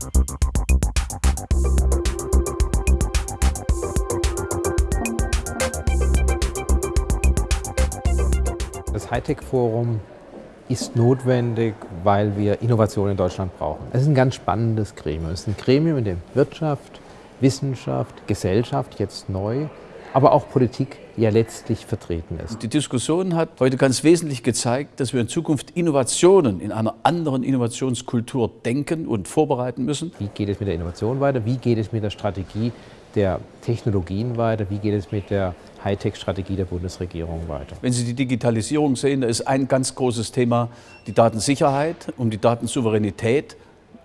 Das Hightech-Forum ist notwendig, weil wir Innovation in Deutschland brauchen. Es ist ein ganz spannendes Gremium. Es ist ein Gremium, in dem Wirtschaft, Wissenschaft, Gesellschaft jetzt neu, aber auch Politik ja letztlich vertreten ist. Die Diskussion hat heute ganz wesentlich gezeigt, dass wir in Zukunft Innovationen in einer anderen Innovationskultur denken und vorbereiten müssen. Wie geht es mit der Innovation weiter? Wie geht es mit der Strategie der Technologien weiter? Wie geht es mit der Hightech-Strategie der Bundesregierung weiter? Wenn Sie die Digitalisierung sehen, da ist ein ganz großes Thema die Datensicherheit, um die Datensouveränität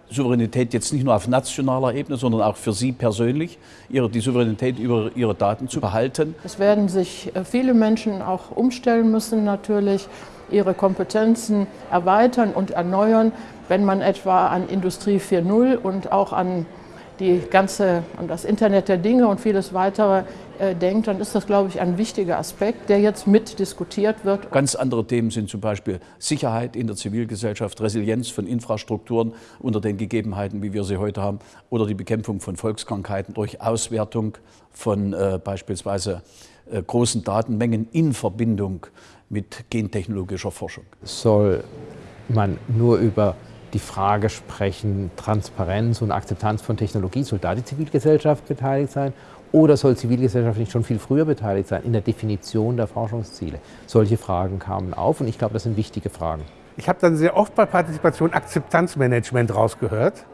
Souveränität jetzt nicht nur auf nationaler Ebene, sondern auch für Sie persönlich, ihre, die Souveränität über Ihre Daten zu behalten. Es werden sich äh, viele Menschen auch umstellen müssen natürlich, ihre Kompetenzen erweitern und erneuern, wenn man etwa an Industrie 4.0 und auch an die ganze, an das Internet der Dinge und vieles weitere äh, denkt, dann ist das, glaube ich, ein wichtiger Aspekt, der jetzt mit diskutiert wird. Ganz andere Themen sind zum Beispiel Sicherheit in der Zivilgesellschaft, Resilienz von Infrastrukturen unter den Gegebenheiten, wie wir sie heute haben, oder die Bekämpfung von Volkskrankheiten durch Auswertung von äh, beispielsweise äh, großen Datenmengen in Verbindung mit gentechnologischer Forschung. Soll man nur über die Frage sprechen, Transparenz und Akzeptanz von Technologie, soll da die Zivilgesellschaft beteiligt sein? Oder soll Zivilgesellschaft nicht schon viel früher beteiligt sein in der Definition der Forschungsziele? Solche Fragen kamen auf und ich glaube, das sind wichtige Fragen. Ich habe dann sehr oft bei Partizipation Akzeptanzmanagement rausgehört.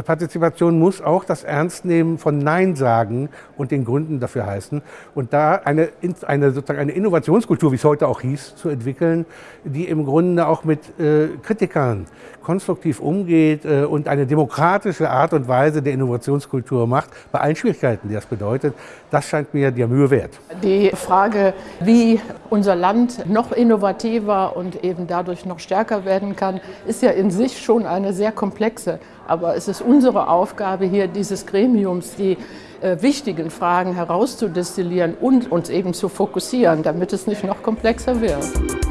Partizipation muss auch das Ernstnehmen von Nein sagen und den Gründen dafür heißen. Und da eine, eine, sozusagen eine Innovationskultur, wie es heute auch hieß, zu entwickeln, die im Grunde auch mit äh, Kritikern konstruktiv umgeht äh, und eine demokratische Art und Weise der Innovationskultur macht, bei allen Schwierigkeiten, die das bedeutet, das scheint mir der Mühe wert. Die Frage, wie unser Land noch innovativer und eben dadurch noch stärker werden kann, ist ja in sich schon eine sehr komplexe. Aber es ist unsere Aufgabe hier dieses Gremiums, die äh, wichtigen Fragen herauszudestillieren und uns eben zu fokussieren, damit es nicht noch komplexer wird.